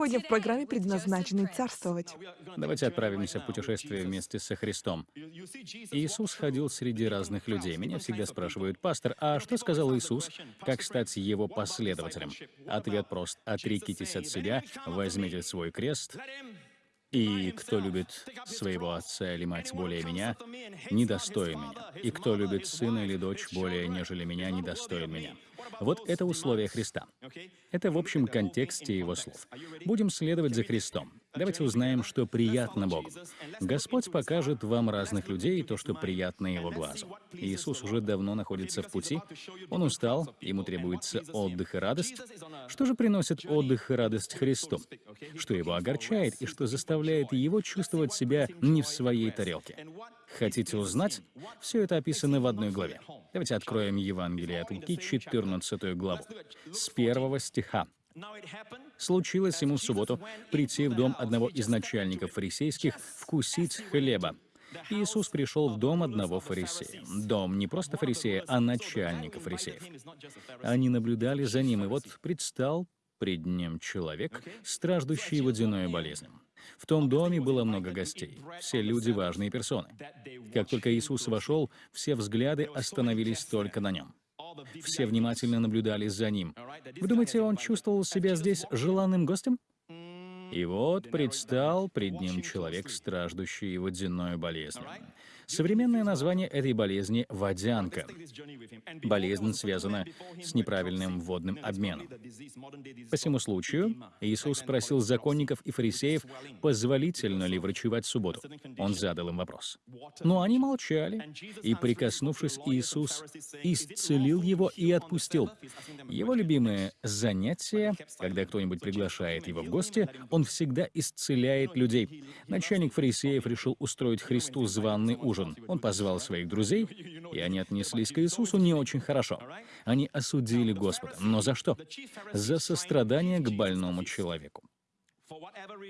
Сегодня в программе предназначенной царствовать. Давайте отправимся в путешествие вместе со Христом. Иисус ходил среди разных людей. Меня всегда спрашивают, пастор, а что сказал Иисус? Как стать его последователем? Ответ прост. Отрекитесь от себя, возьмите свой крест и кто любит своего отца или мать более меня, недостоин меня. И кто любит сына или дочь более, нежели меня, недостоин меня. Вот это условие Христа. Это в общем контексте его слов. Будем следовать за Христом. Давайте узнаем, что приятно Богу. Господь покажет вам разных людей то, что приятно Его глазу. Иисус уже давно находится в пути. Он устал, ему требуется отдых и радость. Что же приносит отдых и радость Христу? Что его огорчает и что заставляет его чувствовать себя не в своей тарелке? Хотите узнать? Все это описано в одной главе. Давайте откроем Евангелие от Луки, 14 главу, с первого стиха. Случилось ему в субботу прийти в дом одного из начальников фарисейских вкусить хлеба. Иисус пришел в дом одного фарисея. Дом не просто фарисея, а начальника фарисеев. Они наблюдали за ним, и вот предстал пред ним человек, страждущий водяной болезнью. В том доме было много гостей, все люди — важные персоны. Как только Иисус вошел, все взгляды остановились только на нем. Все внимательно наблюдали за ним. Вы думаете, он чувствовал себя здесь желанным гостем? И вот предстал пред ним человек, страждущий водяной болезнью. Современное название этой болезни — водянка. Болезнь связана с неправильным водным обменом. По всему случаю Иисус спросил законников и фарисеев, позволительно ли врачевать в субботу. Он задал им вопрос. Но они молчали, и, прикоснувшись, Иисус исцелил его и отпустил. Его любимое занятие, когда кто-нибудь приглашает его в гости, он всегда исцеляет людей. Начальник фарисеев решил устроить Христу званный ужин ужин. Он позвал своих друзей, и они отнеслись к Иисусу не очень хорошо. Они осудили Господа. Но за что? За сострадание к больному человеку.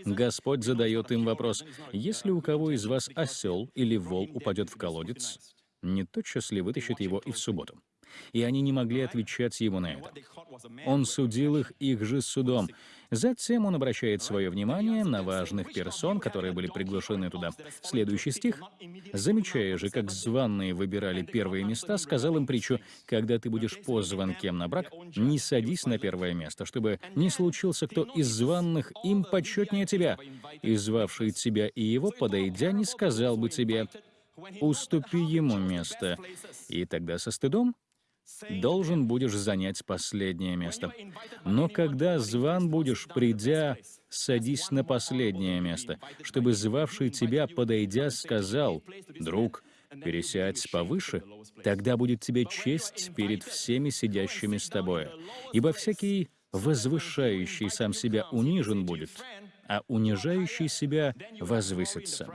Господь задает им вопрос, «Если у кого из вас осел или вол упадет в колодец, не тотчас ли вытащит его и в субботу?» И они не могли отвечать ему на это. Он судил их их же судом. Затем он обращает свое внимание на важных персон, которые были приглашены туда. Следующий стих. «Замечая же, как званные выбирали первые места, сказал им притчу, «Когда ты будешь позван кем на брак, не садись на первое место, чтобы не случился кто из званных им почетнее тебя, и звавший тебя и его, подойдя, не сказал бы тебе, уступи ему место, и тогда со стыдом должен будешь занять последнее место. Но когда зван будешь, придя, садись на последнее место, чтобы звавший тебя, подойдя, сказал, «Друг, пересядь повыше, тогда будет тебе честь перед всеми сидящими с тобой. Ибо всякий возвышающий сам себя унижен будет, а унижающий себя возвысится.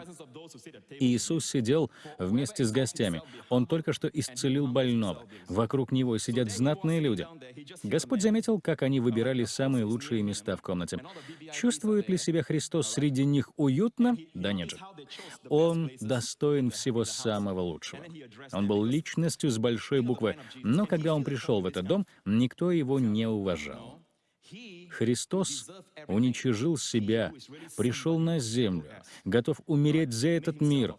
Иисус сидел вместе с гостями. Он только что исцелил больного. Вокруг него сидят знатные люди. Господь заметил, как они выбирали самые лучшие места в комнате. Чувствует ли себя Христос среди них уютно? Да нет же. Он достоин всего самого лучшего. Он был личностью с большой буквы, но когда он пришел в этот дом, никто его не уважал. Христос уничижил себя, пришел на землю, готов умереть за этот мир,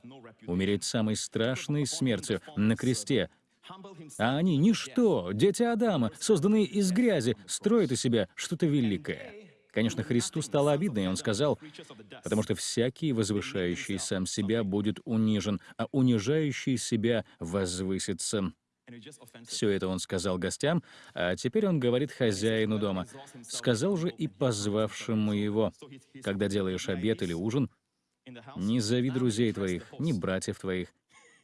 умереть самой страшной смертью на кресте. А они — ничто, дети Адама, созданные из грязи, строят из себя что-то великое. Конечно, Христу стало обидно, и он сказал, «Потому что всякий, возвышающий сам себя, будет унижен, а унижающий себя возвысится». Все это он сказал гостям, а теперь он говорит хозяину дома. Сказал же и позвавшему его, когда делаешь обед или ужин, не зови друзей твоих, ни братьев твоих,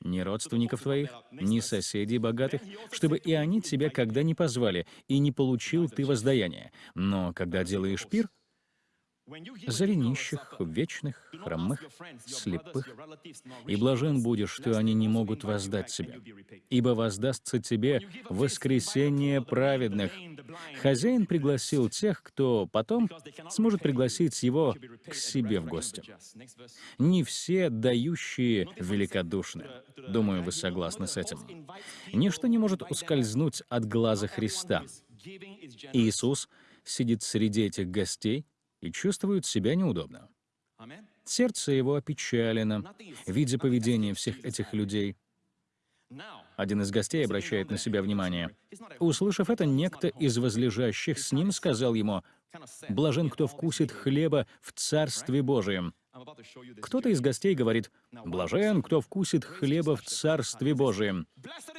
ни родственников твоих, ни соседей богатых, чтобы и они тебя когда не позвали, и не получил ты воздаяние. Но когда делаешь пир, Зови нищих, вечных, хромых, слепых, и блажен будешь, что они не могут воздать себе, ибо воздастся тебе воскресение праведных. Хозяин пригласил тех, кто потом сможет пригласить его к себе в гости. Не все дающие великодушны. Думаю, вы согласны с этим. Ничто не может ускользнуть от глаза Христа. Иисус сидит среди этих гостей, и чувствует себя неудобно. Сердце его опечалено, видя поведение всех этих людей. Один из гостей обращает на себя внимание. Услышав это, некто из возлежащих с ним сказал ему, «Блажен, кто вкусит хлеба в Царстве Божием». Кто-то из гостей говорит, «Блажен, кто вкусит хлеба в Царстве Божием».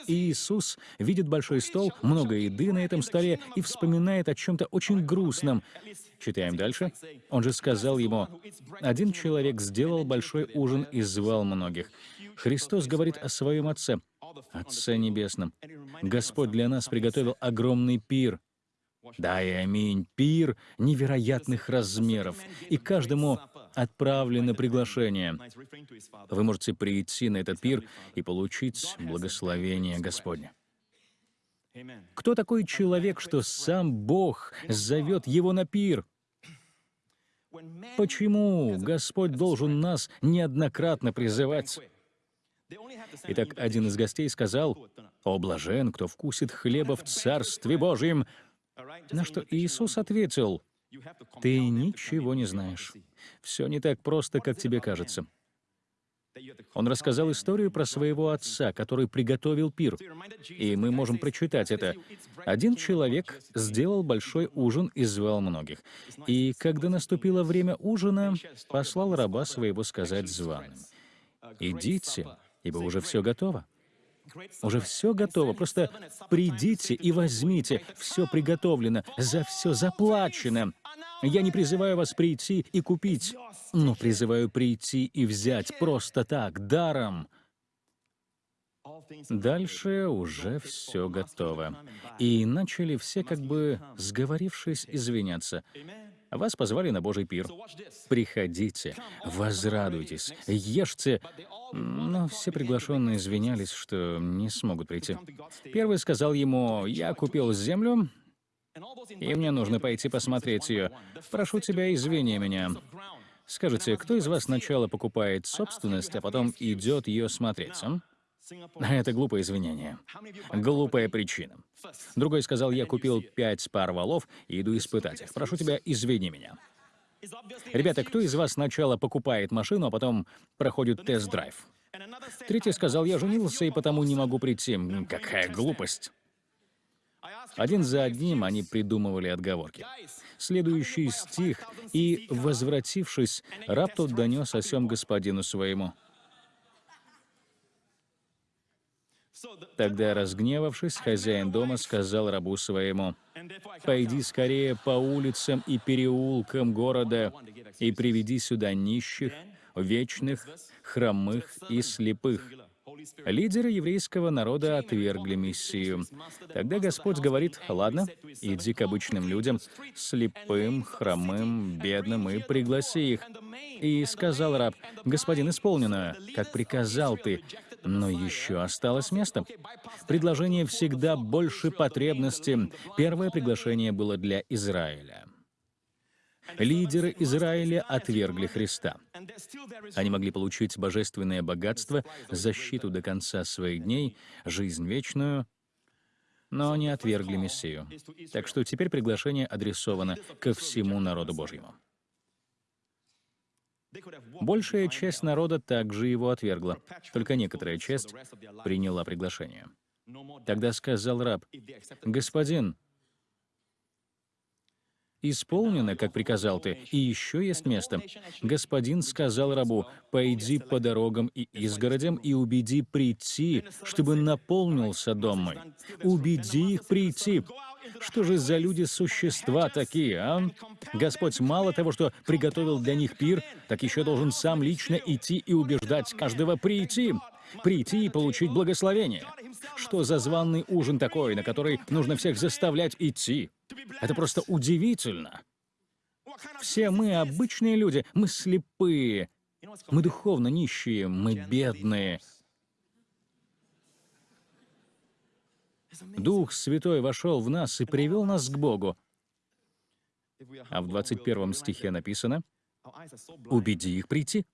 И Иисус видит большой стол, много еды на этом столе и вспоминает о чем-то очень грустном. Читаем дальше. Он же сказал ему, «Один человек сделал большой ужин и звал многих». Христос говорит о своем Отце, Отце Небесном. Господь для нас приготовил огромный пир. Да аминь, пир невероятных размеров, и каждому отправлено приглашение. Вы можете прийти на этот пир и получить благословение Господне. Кто такой человек, что сам Бог зовет его на пир? Почему Господь должен нас неоднократно призывать? Итак, один из гостей сказал, «О, блажен, кто вкусит хлеба в Царстве Божьем!» На что Иисус ответил, «Ты ничего не знаешь. Все не так просто, как тебе кажется». Он рассказал историю про своего отца, который приготовил пир. И мы можем прочитать это. Один человек сделал большой ужин и звал многих. И когда наступило время ужина, послал раба своего сказать званым, «Идите, ибо уже все готово». Уже все готово, просто придите и возьмите, все приготовлено, за все заплачено. Я не призываю вас прийти и купить, но призываю прийти и взять просто так, даром. Дальше уже все готово. И начали все, как бы сговорившись, извиняться. Вас позвали на Божий пир. Приходите, возрадуйтесь, ешьте. Но все приглашенные извинялись, что не смогут прийти. Первый сказал ему, «Я купил землю, и мне нужно пойти посмотреть ее. Прошу тебя, извини меня». Скажите, кто из вас сначала покупает собственность, а потом идет ее смотреть? А? Это глупое извинение. Глупая причина. Другой сказал, я купил пять пар валов и иду испытать их. Прошу тебя, извини меня. Ребята, кто из вас сначала покупает машину, а потом проходит тест-драйв? Третий сказал, я женился и потому не могу прийти. Какая глупость. Один за одним они придумывали отговорки. Следующий стих «И, возвратившись, раб тот донес о сем господину своему». Тогда, разгневавшись, хозяин дома сказал рабу своему, «Пойди скорее по улицам и переулкам города и приведи сюда нищих, вечных, хромых и слепых». Лидеры еврейского народа отвергли Мессию. Тогда Господь говорит, «Ладно, иди к обычным людям, слепым, хромым, бедным, и пригласи их». И сказал раб, «Господин, исполнено, как приказал ты, но еще осталось место. Предложение всегда больше потребности. Первое приглашение было для Израиля. Лидеры Израиля отвергли Христа. Они могли получить божественное богатство, защиту до конца своих дней, жизнь вечную, но они отвергли Мессию. Так что теперь приглашение адресовано ко всему народу Божьему. Большая часть народа также его отвергла, только некоторая часть приняла приглашение. Тогда сказал раб, «Господин, исполнено, как приказал ты, и еще есть место. Господин сказал рабу, пойди по дорогам и изгородям и убеди прийти, чтобы наполнился дом мой. Убеди их прийти. Что же за люди-существа такие, а? Господь мало того, что приготовил для них пир, так еще должен сам лично идти и убеждать каждого прийти. Прийти и получить благословение. Что за званный ужин такой, на который нужно всех заставлять идти? Это просто удивительно. Все мы обычные люди, мы слепые, мы духовно нищие, мы бедные, Дух Святой вошел в нас и привел нас к Богу. А в 21 стихе написано, «Убеди их прийти,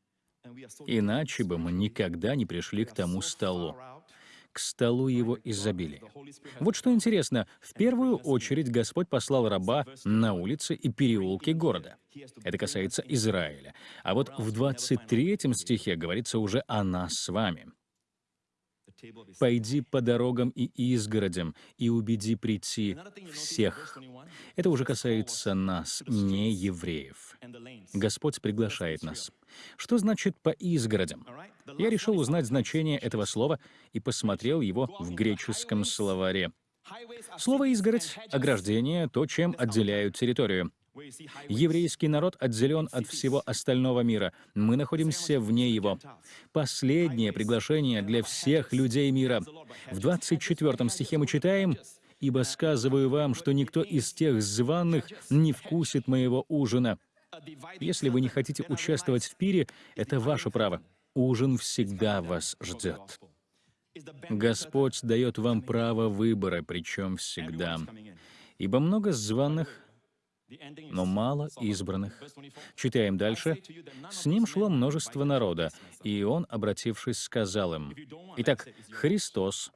иначе бы мы никогда не пришли к тому столу». К столу его изобилия. Вот что интересно, в первую очередь Господь послал раба на улицы и переулки города. Это касается Израиля. А вот в 23 стихе говорится уже о нас с вами. «Пойди по дорогам и изгородям и убеди прийти всех». Это уже касается нас, не евреев. Господь приглашает нас. Что значит «по изгородям»? Я решил узнать значение этого слова и посмотрел его в греческом словаре. Слово «изгородь» — ограждение, то, чем отделяют территорию. Еврейский народ отделен от всего остального мира. Мы находимся вне его. Последнее приглашение для всех людей мира. В 24 стихе мы читаем «Ибо сказываю вам, что никто из тех званых не вкусит моего ужина». Если вы не хотите участвовать в пире, это ваше право. Ужин всегда вас ждет. Господь дает вам право выбора, причем всегда. Ибо много званых, но мало избранных. Читаем дальше. «С ним шло множество народа, и он, обратившись, сказал им, «Итак, Христос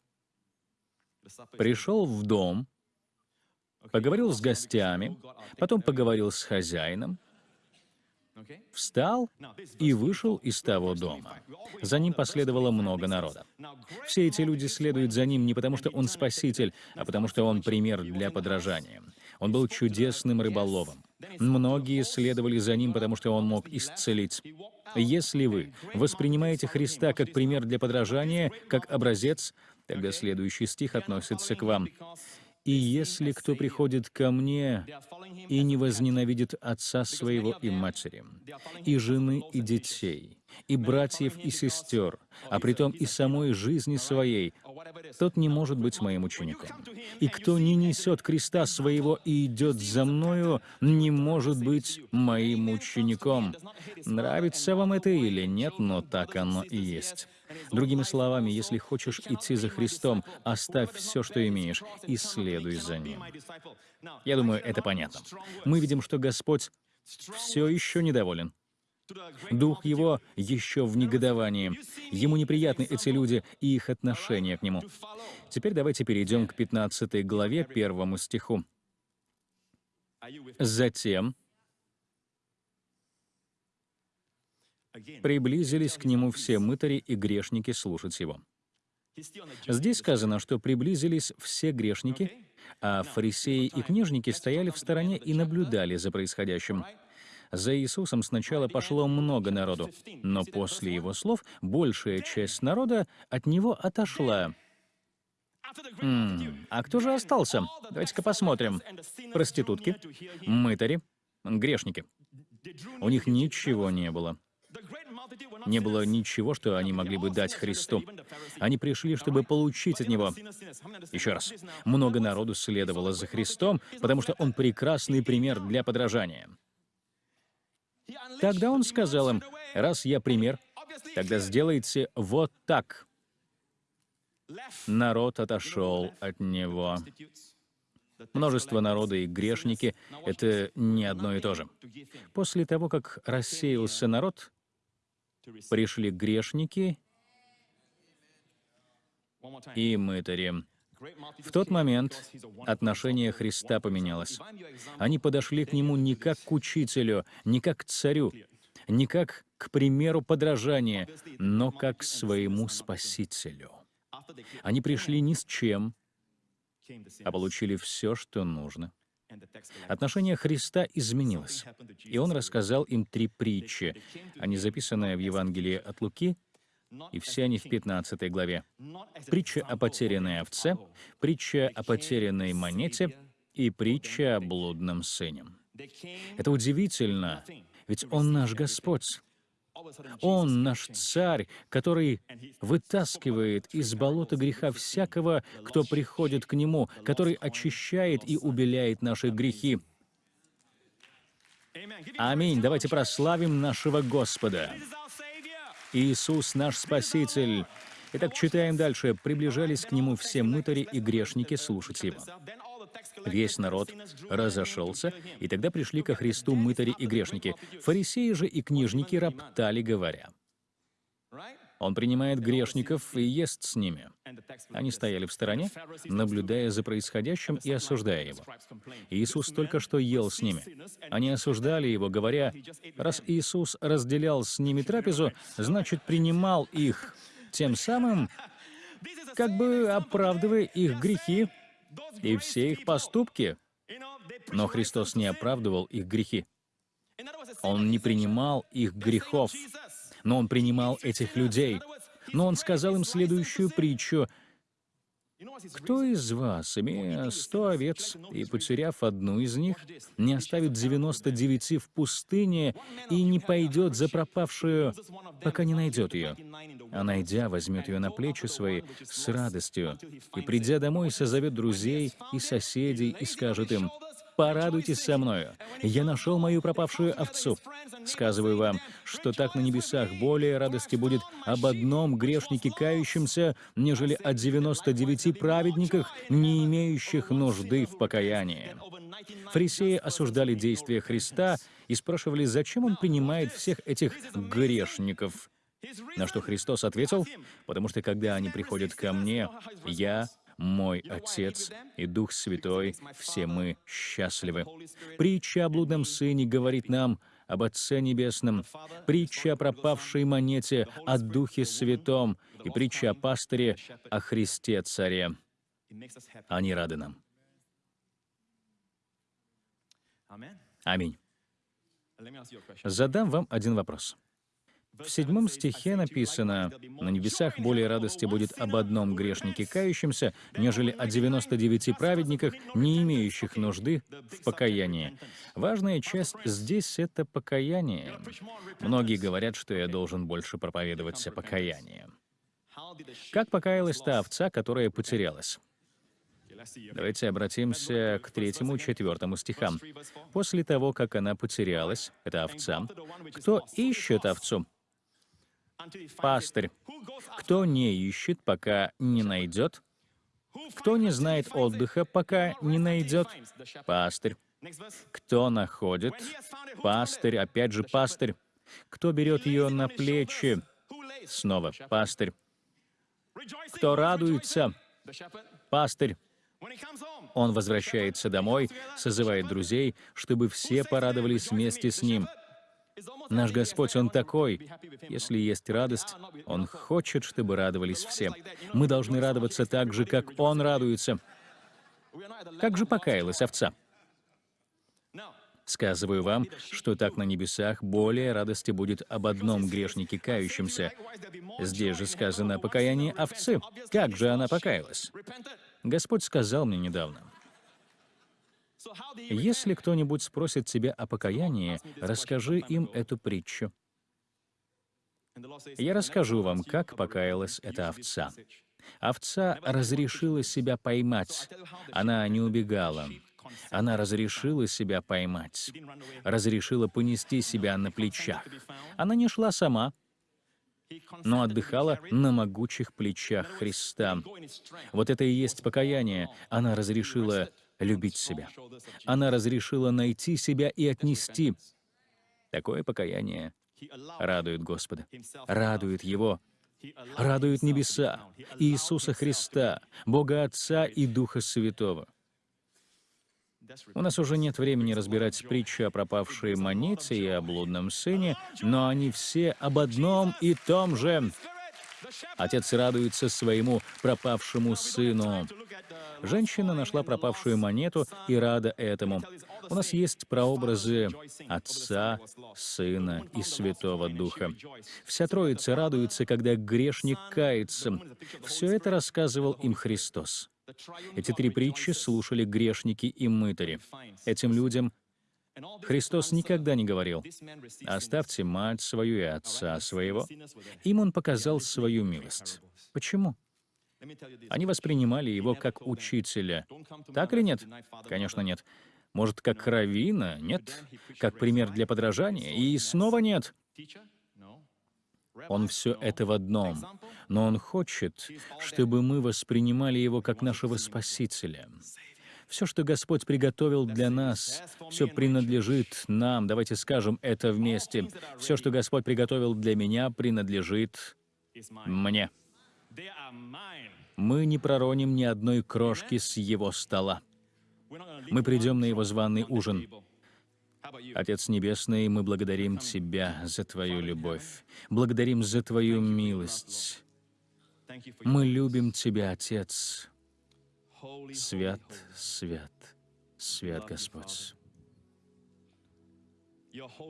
пришел в дом, поговорил с гостями, потом поговорил с хозяином, встал и вышел из того дома. За ним последовало много народа. Все эти люди следуют за ним не потому, что он спаситель, а потому что он пример для подражания. Он был чудесным рыболовом. Многие следовали за ним, потому что он мог исцелить. Если вы воспринимаете Христа как пример для подражания, как образец, тогда следующий стих относится к вам. И если кто приходит ко мне и не возненавидит отца своего и матери, и жены, и детей, и братьев, и сестер, а притом и самой жизни своей, тот не может быть моим учеником. И кто не несет креста своего и идет за мною, не может быть моим учеником. Нравится вам это или нет, но так оно и есть. Другими словами, если хочешь идти за Христом, оставь все, что имеешь, и следуй за Ним. Я думаю, это понятно. Мы видим, что Господь все еще недоволен. Дух его еще в негодовании. Ему неприятны эти люди и их отношение к нему. Теперь давайте перейдем к 15 главе, первому стиху. Затем приблизились к нему все мытари и грешники слушать его. Здесь сказано, что приблизились все грешники, а фарисеи и книжники стояли в стороне и наблюдали за происходящим. За Иисусом сначала пошло много народу, но после его слов большая часть народа от него отошла. М -м, а кто же остался? Давайте-ка посмотрим. Проститутки, мытари, грешники. У них ничего не было. Не было ничего, что они могли бы дать Христу. Они пришли, чтобы получить от Него. Еще раз. Много народу следовало за Христом, потому что Он прекрасный пример для подражания. Тогда Он сказал им, раз я пример, тогда сделайте вот так. Народ отошел от Него. Множество народа и грешники — это не одно и то же. После того, как рассеялся народ, пришли грешники и мытари. В тот момент отношение Христа поменялось. Они подошли к Нему не как к учителю, не как к царю, не как к примеру подражания, но как к своему Спасителю. Они пришли ни с чем, а получили все, что нужно. Отношение Христа изменилось, и Он рассказал им три притчи. Они записаны в Евангелии от Луки, и все они в 15 главе. Притча о потерянной овце, притча о потерянной монете и притча о блудном сыне. Это удивительно, ведь Он наш Господь. Он наш царь, который вытаскивает из болота греха всякого, кто приходит к нему, который очищает и убеляет наши грехи. Аминь. Давайте прославим нашего Господа. Иисус наш Спаситель. Итак, читаем дальше. «Приближались к Нему все мытари и грешники слушать Его. Весь народ разошелся, и тогда пришли ко Христу мытари и грешники. Фарисеи же и книжники роптали, говоря, Он принимает грешников и ест с ними. Они стояли в стороне, наблюдая за происходящим и осуждая его. Иисус только что ел с ними. Они осуждали его, говоря, раз Иисус разделял с ними трапезу, значит, принимал их, тем самым как бы оправдывая их грехи и все их поступки. Но Христос не оправдывал их грехи. Он не принимал их грехов, но Он принимал этих людей. Но Он сказал им следующую притчу. «Кто из вас, имея сто овец и потеряв одну из них, не оставит девяносто девяти в пустыне и не пойдет за пропавшую, пока не найдет ее? А найдя, возьмет ее на плечи свои с радостью, и, придя домой, созовет друзей и соседей и скажет им, Порадуйтесь со мною. Я нашел мою пропавшую овцу. Сказываю вам, что так на небесах более радости будет об одном грешнике кающемся, нежели о 99 праведниках, не имеющих нужды в покаянии. Фарисеи осуждали действия Христа и спрашивали, зачем Он принимает всех этих грешников. На что Христос ответил, «Потому что когда они приходят ко мне, я мой Отец и Дух Святой, все мы счастливы. Притча о блудном сыне говорит нам об Отце Небесном, притча о пропавшей монете, о Духе Святом и притча о пастыре, о Христе Царе. Они рады нам. Аминь. Задам вам один вопрос. В седьмом стихе написано, «На небесах более радости будет об одном грешнике кающемся, нежели о 99 праведниках, не имеющих нужды в покаянии». Важная часть здесь — это покаяние. Многие говорят, что я должен больше проповедовать о покаянии. Как покаялась та овца, которая потерялась? Давайте обратимся к третьему, четвертому стихам. «После того, как она потерялась, это овца, кто ищет овцу? Пастырь. Кто не ищет, пока не найдет? Кто не знает отдыха, пока не найдет? Пастырь. Кто находит? Пастырь, опять же пастырь. Кто берет ее на плечи? Снова пастырь. Кто радуется? Пастырь. Он возвращается домой, созывает друзей, чтобы все порадовались вместе с ним. Наш Господь, Он такой. Если есть радость, Он хочет, чтобы радовались все. Мы должны радоваться так же, как Он радуется. Как же покаялась овца? Сказываю вам, что так на небесах более радости будет об одном грешнике кающемся. Здесь же сказано о покаянии овцы. Как же она покаялась? Господь сказал мне недавно, если кто-нибудь спросит тебя о покаянии, расскажи им эту притчу. Я расскажу вам, как покаялась эта овца. Овца разрешила себя поймать. Она не убегала. Она разрешила себя поймать. Разрешила понести себя на плечах. Она не шла сама, но отдыхала на могучих плечах Христа. Вот это и есть покаяние. Она разрешила любить себя. Она разрешила найти себя и отнести. Такое покаяние радует Господа, радует Его, радует небеса, Иисуса Христа, Бога Отца и Духа Святого. У нас уже нет времени разбирать притчу о пропавшей монете и о блудном сыне, но они все об одном и том же. Отец радуется своему пропавшему сыну. Женщина нашла пропавшую монету и рада этому. У нас есть прообразы Отца, Сына и Святого Духа. Вся Троица радуется, когда грешник кается. Все это рассказывал им Христос. Эти три притчи слушали грешники и мытари. Этим людям Христос никогда не говорил, «Оставьте мать свою и отца своего». Им Он показал свою милость. Почему? Они воспринимали его как учителя. Так или нет? Конечно, нет. Может, как равина? Нет. Как пример для подражания? И снова нет. Он все это в одном. Но Он хочет, чтобы мы воспринимали Его как нашего Спасителя. Все, что Господь приготовил для нас, все принадлежит нам. Давайте скажем это вместе. Все, что Господь приготовил для меня, принадлежит мне. Мы не пророним ни одной крошки с его стола. Мы придем на его званый ужин. Отец Небесный, мы благодарим Тебя за Твою любовь, благодарим за Твою милость. Мы любим Тебя, Отец. Свят, свят, свят Господь.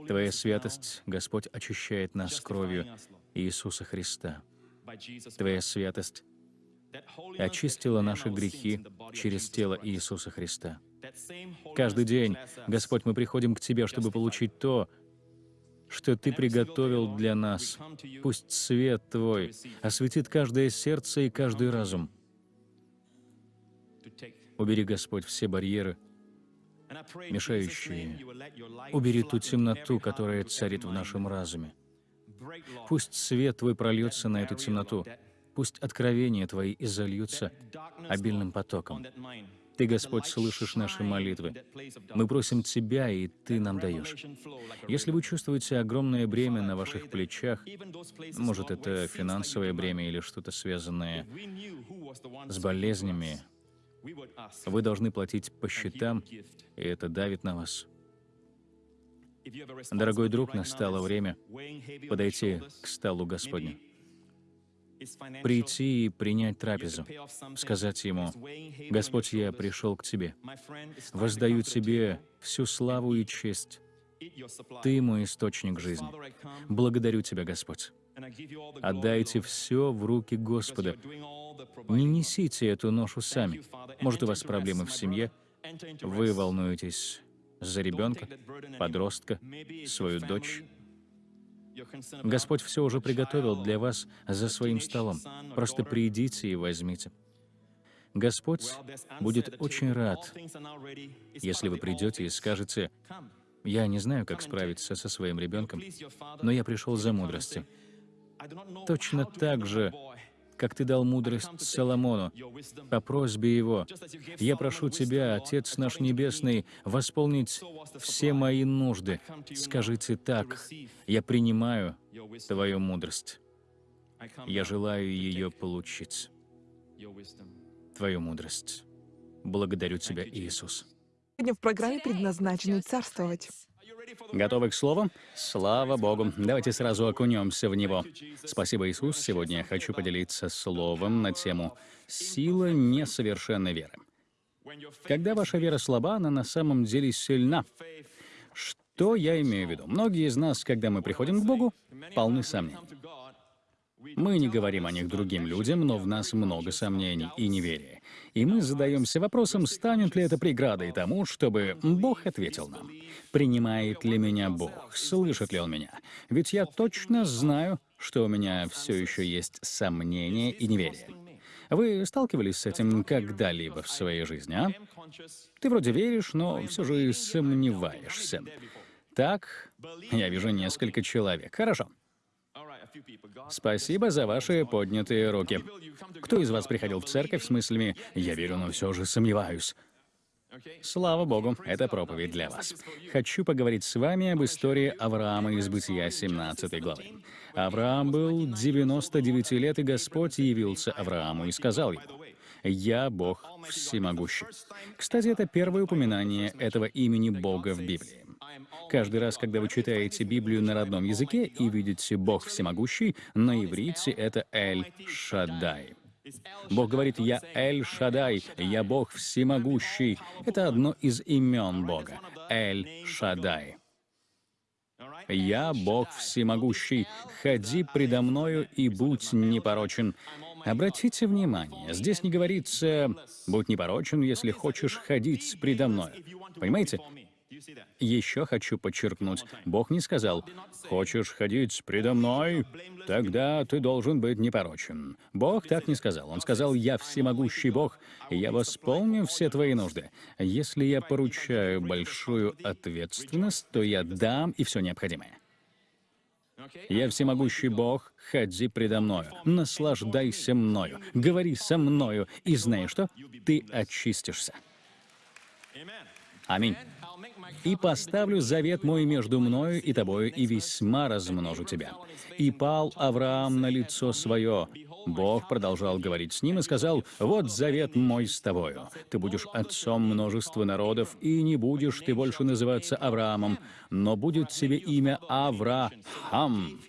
Твоя святость, Господь, очищает нас кровью Иисуса Христа. Твоя святость очистила наши грехи через тело Иисуса Христа. Каждый день, Господь, мы приходим к Тебе, чтобы получить то, что Ты приготовил для нас. Пусть свет Твой осветит каждое сердце и каждый разум. Убери, Господь, все барьеры, мешающие. Убери ту темноту, которая царит в нашем разуме. Пусть свет Твой прольется на эту темноту. Пусть откровения Твои изольются обильным потоком. Ты, Господь, слышишь наши молитвы. Мы просим Тебя, и Ты нам даешь. Если вы чувствуете огромное бремя на ваших плечах, может, это финансовое бремя или что-то связанное с болезнями, вы должны платить по счетам, и это давит на вас. Дорогой друг, настало время подойти к столу Господню, прийти и принять трапезу, сказать Ему, «Господь, я пришел к Тебе, воздаю Тебе всю славу и честь. Ты мой источник жизни. Благодарю Тебя, Господь. Отдайте все в руки Господа. Не несите эту ношу сами. Может, у вас проблемы в семье, вы волнуетесь за ребенка, подростка, свою дочь. Господь все уже приготовил для вас за своим столом. Просто придите и возьмите. Господь будет очень рад, если вы придете и скажете, «Я не знаю, как справиться со своим ребенком, но я пришел за мудростью». Точно так же, как ты дал мудрость Соломону по просьбе его. Я прошу тебя, Отец наш Небесный, восполнить все мои нужды. Скажите так, я принимаю Твою мудрость. Я желаю ее получить. Твою мудрость. Благодарю Тебя, Иисус. Сегодня в программе предназначены царствовать. Готовы к слову? Слава Богу. Давайте сразу окунемся в него. Спасибо, Иисус. Сегодня я хочу поделиться словом на тему «Сила несовершенной веры». Когда ваша вера слаба, она на самом деле сильна. Что я имею в виду? Многие из нас, когда мы приходим к Богу, полны сомнений. Мы не говорим о них другим людям, но в нас много сомнений и неверия. И мы задаемся вопросом, станет ли это преградой тому, чтобы Бог ответил нам. Принимает ли меня Бог? Слышит ли Он меня? Ведь я точно знаю, что у меня все еще есть сомнения и неверие. Вы сталкивались с этим когда-либо в своей жизни, а? Ты вроде веришь, но все же сомневаешься. Так, я вижу несколько человек. Хорошо. Спасибо за ваши поднятые руки. Кто из вас приходил в церковь с мыслями «я верю, но все же сомневаюсь»? Слава Богу, это проповедь для вас. Хочу поговорить с вами об истории Авраама из Бытия 17 главы. Авраам был 99 лет, и Господь явился Аврааму и сказал ему, «Я Бог всемогущий». Кстати, это первое упоминание этого имени Бога в Библии. Каждый раз, когда вы читаете Библию на родном языке и видите «Бог всемогущий», на иврите это «Эль-Шаддай». Бог говорит «Я Эль-Шадай», «Я Бог всемогущий». Это одно из имен Бога — Эль-Шадай. «Я Бог всемогущий, ходи предо мною и будь непорочен». Обратите внимание, здесь не говорится «будь непорочен, если хочешь ходить предо мною». Понимаете? Еще хочу подчеркнуть, Бог не сказал, «Хочешь ходить предо мной? Тогда ты должен быть непорочен». Бог так не сказал. Он сказал, «Я всемогущий Бог, и я восполню все твои нужды. Если я поручаю большую ответственность, то я дам и все необходимое». Я всемогущий Бог, ходи предо мною, наслаждайся мною, говори со мною, и знаешь что? Ты очистишься. Аминь. И поставлю завет мой между мною и тобою, и весьма размножу тебя. И пал Авраам на лицо свое. Бог продолжал говорить с ним и сказал, «Вот завет мой с тобою. Ты будешь отцом множества народов, и не будешь ты больше называться Авраамом, но будет тебе имя Авраам».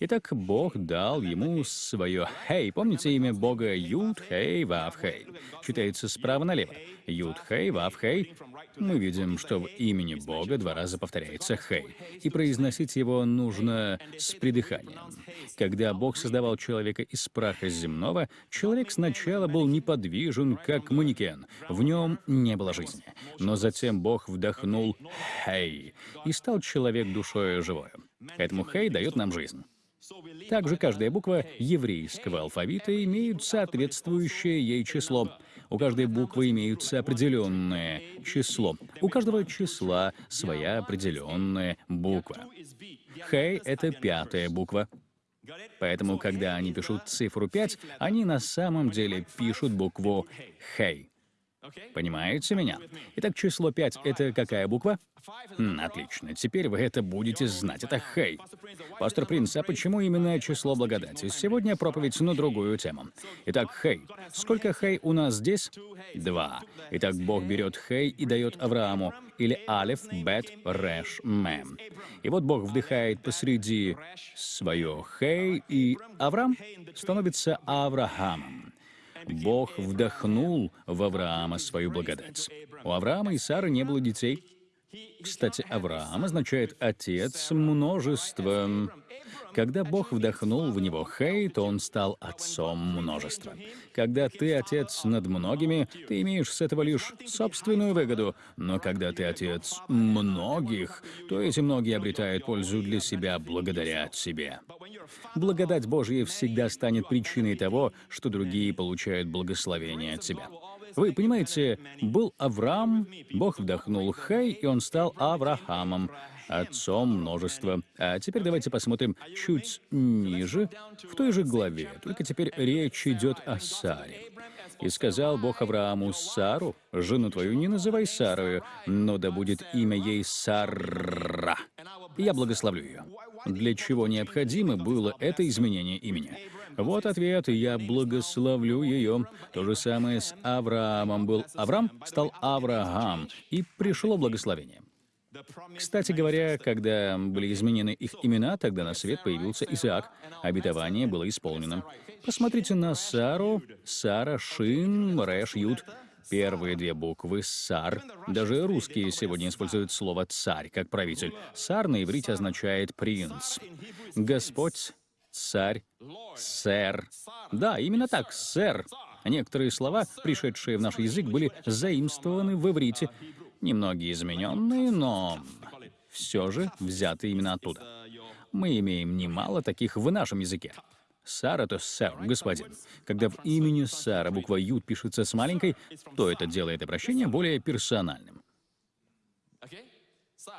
Итак, Бог дал ему свое «Хей». Помните имя Бога Юд, Хей, Вав, Хей? Читается справа налево. Юд, Хей, Вав, Хей. Мы видим, что в имени Бога два раза повторяется «Хей». И произносить его нужно с придыханием. Когда Бог создавал человека из праха земного, человек сначала был неподвижен, как манекен. В нем не было жизни. Но затем Бог вдохнул «Хей», и стал человек душою живою. Поэтому «Хей» дает нам жизнь. Также каждая буква еврейского алфавита имеет соответствующее ей число. У каждой буквы имеются определенное число. У каждого числа своя определенная буква. Хей — это пятая буква. Поэтому, когда они пишут цифру 5, они на самом деле пишут букву «Хей». Понимаете меня? Итак, число 5 — это какая буква? М, отлично, теперь вы это будете знать. Это «Хей». Пастор Принц, а почему именно число благодати? Сегодня проповедь на другую тему. Итак, «Хей». Сколько «Хей» у нас здесь? Два. Итак, Бог берет «Хей» и дает Аврааму, или «Алеф», «Бет», «Реш», «Мем». И вот Бог вдыхает посреди свое «Хей», и Авраам становится Авраамом. Бог вдохнул в Авраама свою благодать. У Авраама и Сары не было детей. Кстати, Авраам означает «отец множества». Когда Бог вдохнул в него Хей, то он стал отцом множества. Когда ты отец над многими, ты имеешь с этого лишь собственную выгоду. Но когда ты отец многих, то эти многие обретают пользу для себя благодаря тебе. Благодать Божья всегда станет причиной того, что другие получают благословение от тебя. Вы понимаете, был Авраам, Бог вдохнул Хей, и он стал Авраамом, отцом множества. А теперь давайте посмотрим чуть ниже, в той же главе, только теперь речь идет о Саре. «И сказал Бог Аврааму, Сару, жену твою не называй Сарою, но да будет имя ей Сара. Я благословлю ее». Для чего необходимо было это изменение имени? Вот ответ, я благословлю ее. То же самое с Авраамом был. Авраам стал Авраам, и пришло благословение. Кстати говоря, когда были изменены их имена, тогда на свет появился Исаак. Обетование было исполнено. Посмотрите на Сару, Сара, Шин, Рэш, Юд. Первые две буквы «сар». Даже русские сегодня используют слово «царь» как правитель. «Сар» на иврите означает «принц». Господь, царь, сэр. Да, именно так, сэр. Некоторые слова, пришедшие в наш язык, были заимствованы в иврите. Немногие измененные, но все же взяты именно оттуда. Мы имеем немало таких в нашем языке. Сара — это сэр, господин. Когда в имени Сара буква Ю пишется с маленькой, то это делает обращение более персональным.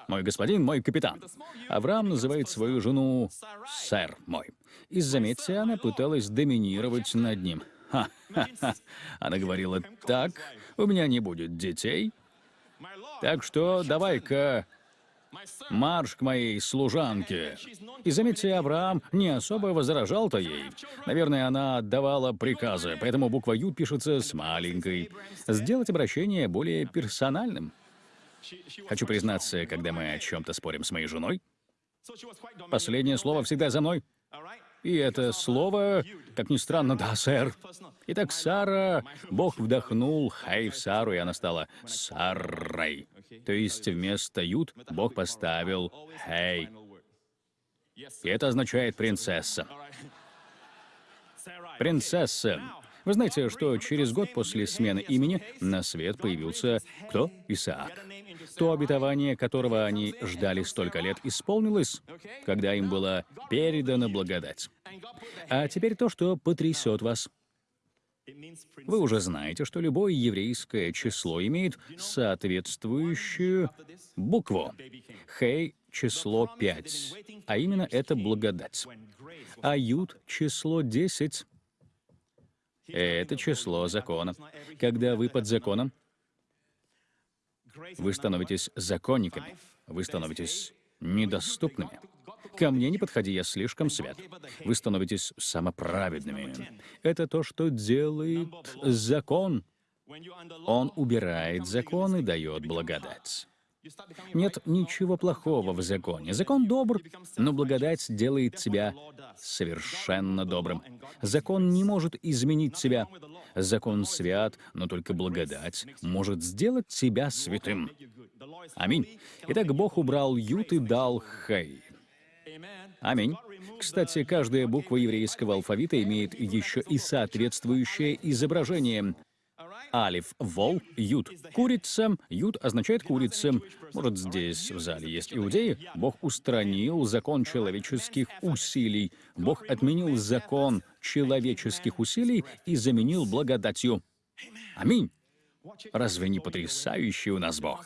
Мой господин, мой капитан. Авраам называет свою жену сэр мой. И заметьте, она пыталась доминировать над ним. Ха-ха-ха. Она говорила, так, у меня не будет детей, так что давай-ка марш к моей служанке. И заметьте, Авраам не особо возражал-то ей. Наверное, она отдавала приказы, поэтому буква «Ю» пишется с маленькой. Сделать обращение более персональным. Хочу признаться, когда мы о чем-то спорим с моей женой, последнее слово всегда за мной. И это слово, как ни странно, да, сэр. Итак, Сара, Бог вдохнул хай в Сару, и она стала Сарой. То есть вместо Юд Бог поставил хей. И это означает принцесса. Принцесса. Вы знаете, что через год после смены имени на свет появился кто? Исаак. То обетование, которого они ждали столько лет, исполнилось, когда им была передана благодать. А теперь то, что потрясет вас. Вы уже знаете, что любое еврейское число имеет соответствующую букву. Хей — число 5, а именно это благодать. А Юд — число 10. Это число закона. Когда вы под законом, Вы становитесь законниками. Вы становитесь недоступными. Ко мне не подходи, я слишком свят. Вы становитесь самоправедными. Это то, что делает закон. Он убирает закон и дает благодать. Нет ничего плохого в законе. Закон добр, но благодать делает тебя совершенно добрым. Закон не может изменить тебя. Закон свят, но только благодать может сделать тебя святым. Аминь. Итак, Бог убрал Ют и дал Хей. Аминь. Кстати, каждая буква еврейского алфавита имеет еще и соответствующее изображение. Алиф — вол, ют — курица, ют означает курица. Может, здесь в зале есть иудеи? Бог устранил закон человеческих усилий. Бог отменил закон человеческих усилий и заменил благодатью. Аминь. Разве не потрясающий у нас Бог?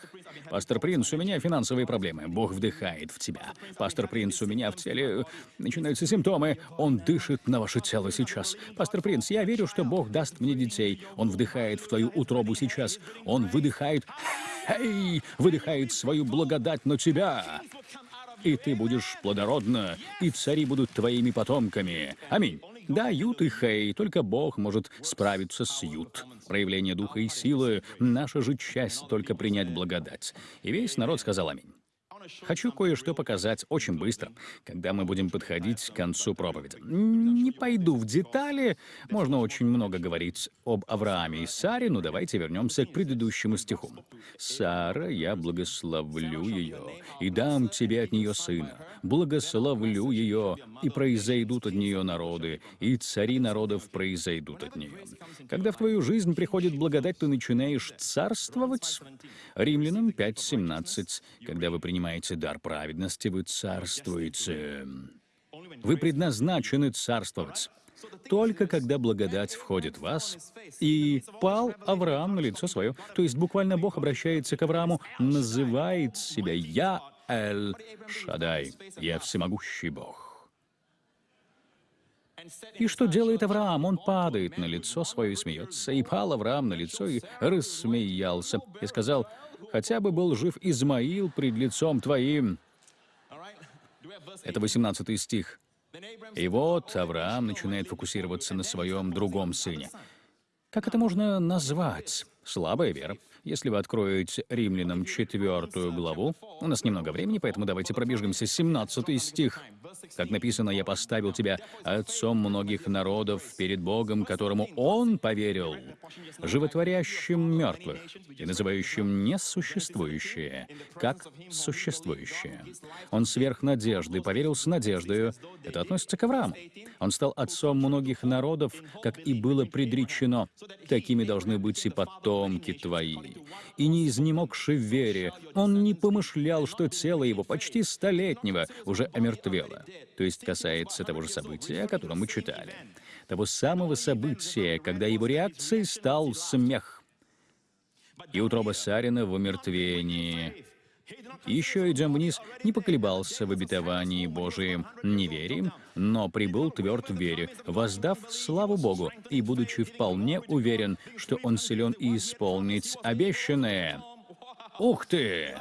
Пастор Принц, у меня финансовые проблемы. Бог вдыхает в тебя. Пастор Принц, у меня в теле э, начинаются симптомы. Он дышит на ваше тело сейчас. Пастор Принц, я верю, что Бог даст мне детей. Он вдыхает в твою утробу сейчас. Он выдыхает... Эй! Выдыхает свою благодать на тебя. И ты будешь плодородна, и цари будут твоими потомками. Аминь. Да, Ют и Хей, только Бог может справиться с Ют. Проявление духа и силы — наша же часть только принять благодать. И весь народ сказал аминь. Хочу кое-что показать очень быстро, когда мы будем подходить к концу проповеди. Не пойду в детали, можно очень много говорить об Аврааме и Саре, но давайте вернемся к предыдущему стиху. «Сара, я благословлю ее, и дам тебе от нее сына. Благословлю ее, и произойдут от нее народы, и цари народов произойдут от нее». Когда в твою жизнь приходит благодать, ты начинаешь царствовать. Римлянам 5.17. Когда вы принимаете дар праведности, вы царствуете. Вы предназначены царствовать. Только когда благодать входит в вас, и пал Авраам на лицо свое, то есть буквально Бог обращается к Аврааму, называет себя «Я Эль Шадай», «Я всемогущий Бог». И что делает Авраам? Он падает на лицо свое и смеется. И пал Авраам на лицо и рассмеялся. И сказал, «Хотя бы был жив Измаил пред лицом твоим». Это 18 стих. И вот Авраам начинает фокусироваться на своем другом сыне. Как это можно назвать? Слабая вера. Если вы откроете Римлянам четвертую главу, у нас немного времени, поэтому давайте пробежимся. 17 стих. Как написано, «Я поставил тебя отцом многих народов перед Богом, которому Он поверил, животворящим мертвых и называющим несуществующее, как существующее. Он сверх надежды поверил с надеждою». Это относится к Аврааму. Он стал отцом многих народов, как и было предречено. Такими должны быть и потомки твои и не изнемогши в вере, он не помышлял, что тело его почти столетнего уже омертвело. То есть касается того же события, о котором мы читали. Того самого события, когда его реакцией стал смех. И утроба Сарина в умертвении. Еще идем вниз, не поколебался в обетовании Божием неверием, но прибыл тверд в вере, воздав славу Богу, и будучи вполне уверен, что он силен и исполнить обещанное. Ух ты!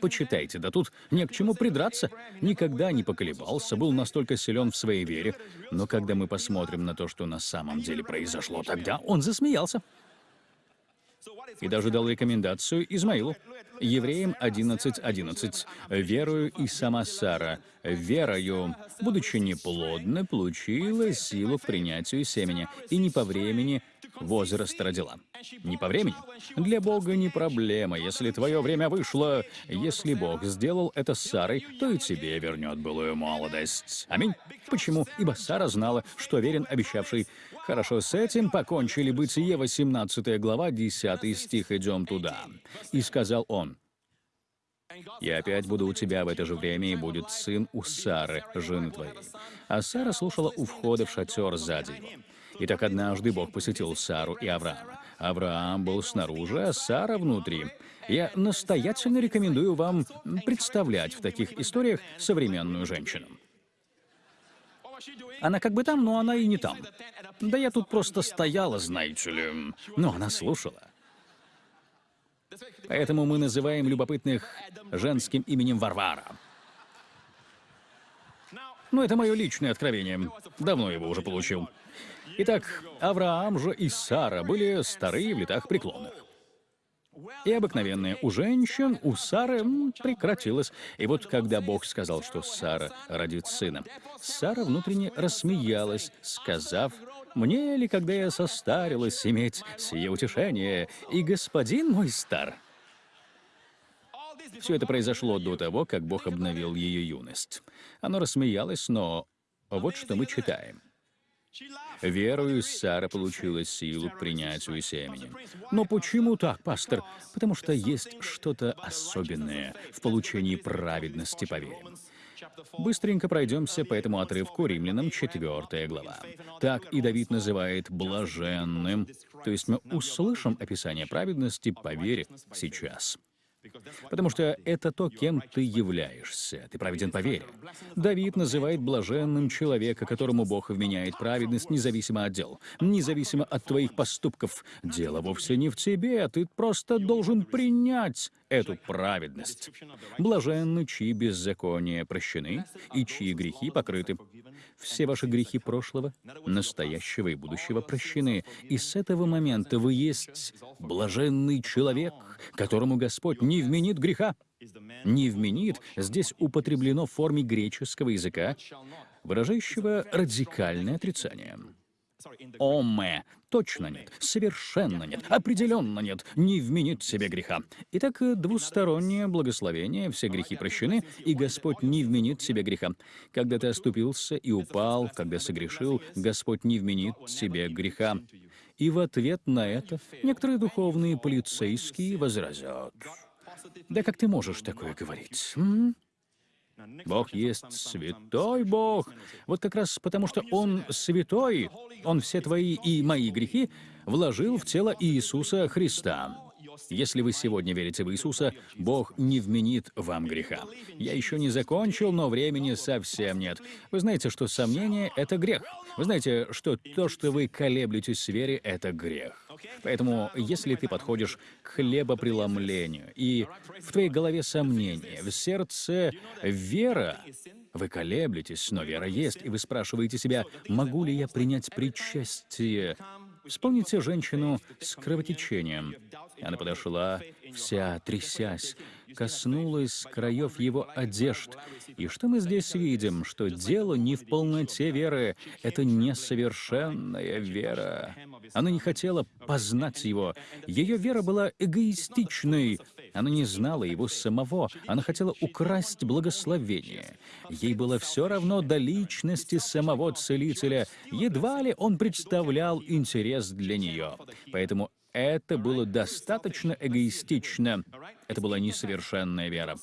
Почитайте, да тут не к чему придраться. Никогда не поколебался, был настолько силен в своей вере. Но когда мы посмотрим на то, что на самом деле произошло тогда, он засмеялся. И даже дал рекомендацию Измаилу. Евреям 11.11. 11. «Верою и сама Сара, верою, будучи неплодной, получила силу к принятию семени, и не по времени возраст родила». Не по времени. Для Бога не проблема, если твое время вышло. Если Бог сделал это с Сарой, то и тебе вернет былую молодость. Аминь. Почему? Ибо Сара знала, что верен обещавший. Хорошо, с этим покончили Бытие, 18 глава, 10 стих, идем туда. «И сказал он, «Я опять буду у тебя в это же время, и будет сын у Сары, жены твоей». А Сара слушала у входа в шатер сзади его. И так однажды Бог посетил Сару и Авраама. Авраам был снаружи, а Сара внутри. Я настоятельно рекомендую вам представлять в таких историях современную женщину. Она как бы там, но она и не там. Да я тут просто стояла, знаете ли. Но она слушала. Поэтому мы называем любопытных женским именем Варвара. Но это мое личное откровение. Давно его уже получил. Итак, Авраам же и Сара были старые в летах преклонных. И обыкновенное у женщин, у Сары прекратилось. И вот когда Бог сказал, что Сара родит сына, Сара внутренне рассмеялась, сказав, «Мне ли, когда я состарилась, иметь сие утешение, и господин мой стар?» Все это произошло до того, как Бог обновил ее юность. Оно рассмеялось, но вот что мы читаем. Верою Сара получила силу к принятию семени. Но почему так, пастор? Потому что есть что-то особенное в получении праведности по вере. Быстренько пройдемся по этому отрывку Римлянам 4 глава. Так и Давид называет блаженным. То есть мы услышим описание праведности по вере сейчас. Потому что это то, кем ты являешься. Ты праведен по вере. Давид называет блаженным человека, которому Бог вменяет праведность независимо от дел, независимо от твоих поступков. Дело вовсе не в тебе, а ты просто должен принять эту праведность. Блаженны, чьи беззакония прощены и чьи грехи покрыты. Все ваши грехи прошлого, настоящего и будущего прощены. И с этого момента вы есть блаженный человек, которому Господь не вменит греха. Не вменит здесь употреблено в форме греческого языка, выражающего радикальное отрицание. Оме. Точно нет, совершенно нет, определенно нет, не вменит себе греха. Итак, двустороннее благословение, все грехи прощены, и Господь не вменит себе греха. Когда ты оступился и упал, когда согрешил, Господь не вменит себе греха. И в ответ на это некоторые духовные полицейские возразят. Да как ты можешь такое говорить? м? Бог есть святой Бог. Вот как раз потому, что Он святой, Он все твои и мои грехи вложил в тело Иисуса Христа. Если вы сегодня верите в Иисуса, Бог не вменит вам греха. Я еще не закончил, но времени совсем нет. Вы знаете, что сомнение — это грех. Вы знаете, что то, что вы колеблетесь в вере, — это грех. Поэтому, если ты подходишь к хлебопреломлению, и в твоей голове сомнение, в сердце вера, вы колеблетесь, но вера есть, и вы спрашиваете себя, могу ли я принять причастие? Вспомните женщину с кровотечением. Она подошла, вся трясясь, коснулась краев его одежд. И что мы здесь видим? Что дело не в полноте веры, это несовершенная вера. Она не хотела познать его. Ее вера была эгоистичной. Она не знала его самого. Она хотела украсть благословение. Ей было все равно до личности самого Целителя. Едва ли он представлял интерес для нее. Поэтому это было достаточно эгоистично. Это была несовершенная вера,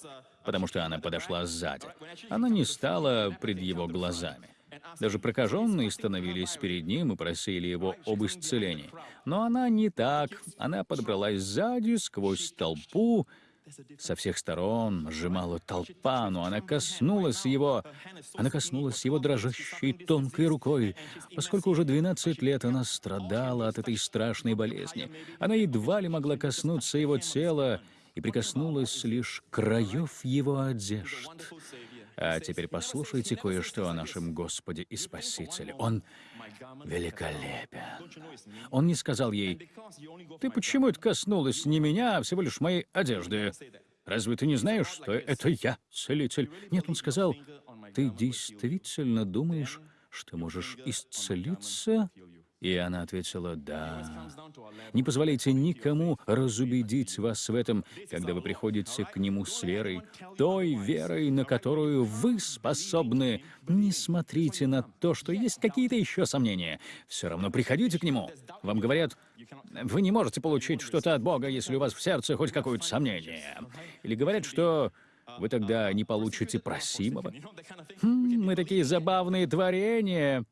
потому что она подошла сзади. Она не стала пред его глазами. Даже прокаженные становились перед ним и просили его об исцелении. Но она не так. Она подобралась сзади, сквозь толпу, со всех сторон сжимала толпа, но она коснулась его. Она коснулась его дрожащей тонкой рукой. Поскольку уже 12 лет она страдала от этой страшной болезни, она едва ли могла коснуться его тела и прикоснулась лишь краев его одежд. А теперь послушайте кое-что о нашем Господе и Спасителе. Он великолепен. Он не сказал ей, «Ты почему это коснулась не меня, а всего лишь моей одежды? Разве ты не знаешь, что это я, целитель?» Нет, он сказал, «Ты действительно думаешь, что можешь исцелиться?» И она ответила «Да». Не позволяйте никому разубедить вас в этом, когда вы приходите к Нему с верой, той верой, на которую вы способны. Не смотрите на то, что есть какие-то еще сомнения. Все равно приходите к Нему. Вам говорят, вы не можете получить что-то от Бога, если у вас в сердце хоть какое-то сомнение. Или говорят, что вы тогда не получите просимого. Хм, мы такие забавные творения.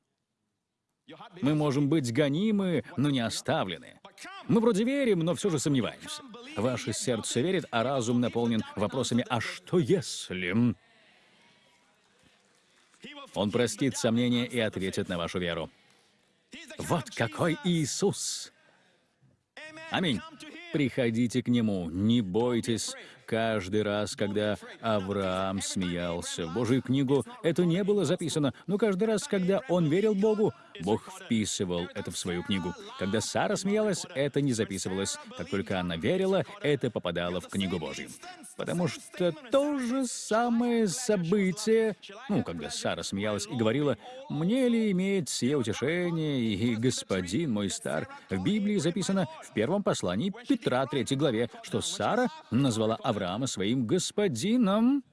Мы можем быть гонимы, но не оставлены. Мы вроде верим, но все же сомневаемся. Ваше сердце верит, а разум наполнен вопросами «А что если...» Он простит сомнения и ответит на вашу веру. Вот какой Иисус! Аминь. Приходите к нему, не бойтесь. Каждый раз, когда Авраам смеялся в Божью книгу, это не было записано, но каждый раз, когда он верил Богу, Бог вписывал это в свою книгу. Когда Сара смеялась, это не записывалось. Как только она верила, это попадало в книгу Божью. Потому что то же самое событие, ну, когда Сара смеялась и говорила, «Мне ли иметь сие утешение, и господин мой стар?» В Библии записано в первом послании Петра, 3 главе, что Сара назвала Авраама своим господином.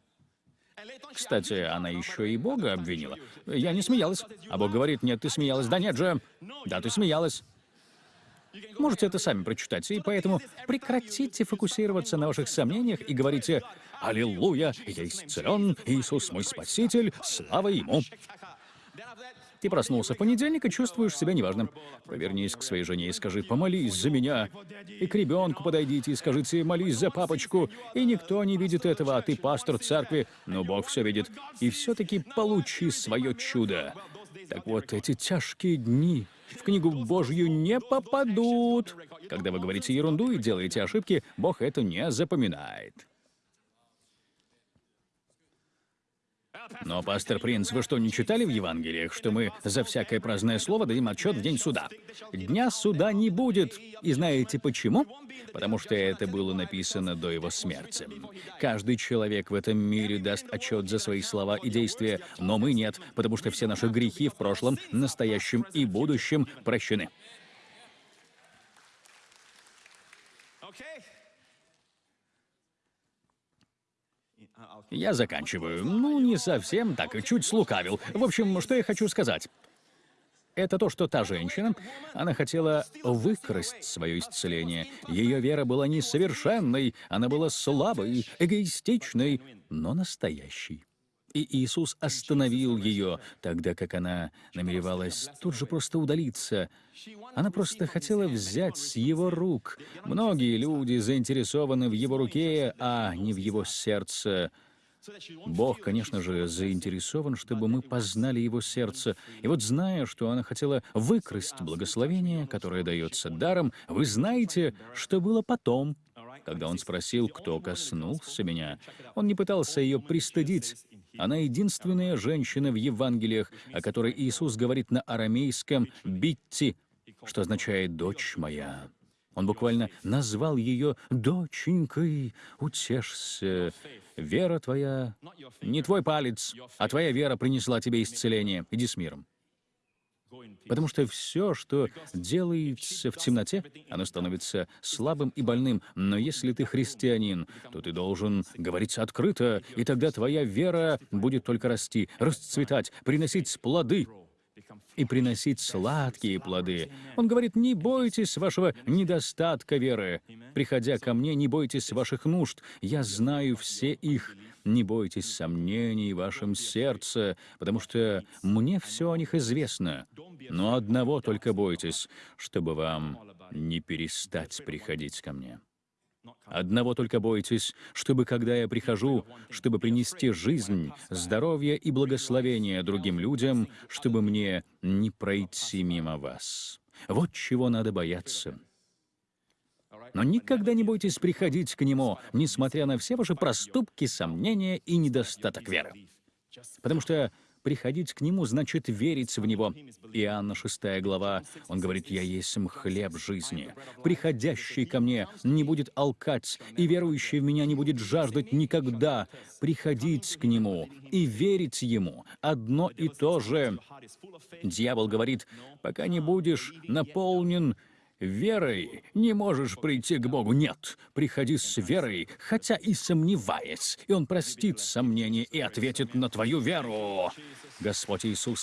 Кстати, она еще и Бога обвинила. Я не смеялась. А Бог говорит, нет, ты смеялась. Да нет же. Да, ты смеялась. Можете это сами прочитать, и поэтому прекратите фокусироваться на ваших сомнениях и говорите «Аллилуйя, я исцелен, Иисус мой Спаситель, слава Ему». Ты проснулся в понедельник и чувствуешь себя неважным. Повернись к своей жене и скажи «помолись за меня». И к ребенку подойдите и скажите «молись за папочку». И никто не видит этого, а ты пастор церкви, но Бог все видит. И все-таки получи свое чудо. Так вот, эти тяжкие дни в книгу Божью не попадут. Когда вы говорите ерунду и делаете ошибки, Бог это не запоминает. Но, пастор Принц, вы что, не читали в Евангелиях, что мы за всякое праздное слово дадим отчет в день суда? Дня суда не будет. И знаете почему? Потому что это было написано до его смерти. Каждый человек в этом мире даст отчет за свои слова и действия, но мы нет, потому что все наши грехи в прошлом, настоящем и будущем прощены. Я заканчиваю. Ну, не совсем так, чуть слукавил. В общем, что я хочу сказать. Это то, что та женщина, она хотела выкрасть свое исцеление. Ее вера была несовершенной, она была слабой, эгоистичной, но настоящей. И Иисус остановил ее, тогда как она намеревалась тут же просто удалиться. Она просто хотела взять с его рук. Многие люди заинтересованы в его руке, а не в его сердце. Бог, конечно же, заинтересован, чтобы мы познали Его сердце. И вот зная, что она хотела выкрасть благословение, которое дается даром, вы знаете, что было потом, когда он спросил, кто коснулся меня. Он не пытался ее пристыдить. Она единственная женщина в Евангелиях, о которой Иисус говорит на арамейском «битти», что означает «дочь моя». Он буквально назвал ее «доченькой, утешься». Вера твоя, не твой палец, а твоя вера принесла тебе исцеление. Иди с миром. Потому что все, что делается в темноте, оно становится слабым и больным. Но если ты христианин, то ты должен говорить открыто, и тогда твоя вера будет только расти, расцветать, приносить плоды и приносить сладкие плоды. Он говорит, не бойтесь вашего недостатка веры. Приходя ко мне, не бойтесь ваших нужд. Я знаю все их. Не бойтесь сомнений в вашем сердце, потому что мне все о них известно. Но одного только бойтесь, чтобы вам не перестать приходить ко мне. Одного только бойтесь, чтобы, когда я прихожу, чтобы принести жизнь, здоровье и благословение другим людям, чтобы мне не пройти мимо вас. Вот чего надо бояться. Но никогда не бойтесь приходить к Нему, несмотря на все ваши проступки, сомнения и недостаток веры. Потому что Приходить к Нему значит верить в Него. Иоанна 6 глава, он говорит, «Я есть хлеб жизни. Приходящий ко мне не будет алкать, и верующий в Меня не будет жаждать никогда. Приходить к Нему и верить Ему — одно и то же». Дьявол говорит, «Пока не будешь наполнен верой не можешь прийти к Богу. Нет, приходи с верой, хотя и сомневаясь, и Он простит сомнения и ответит на твою веру. Господь Иисус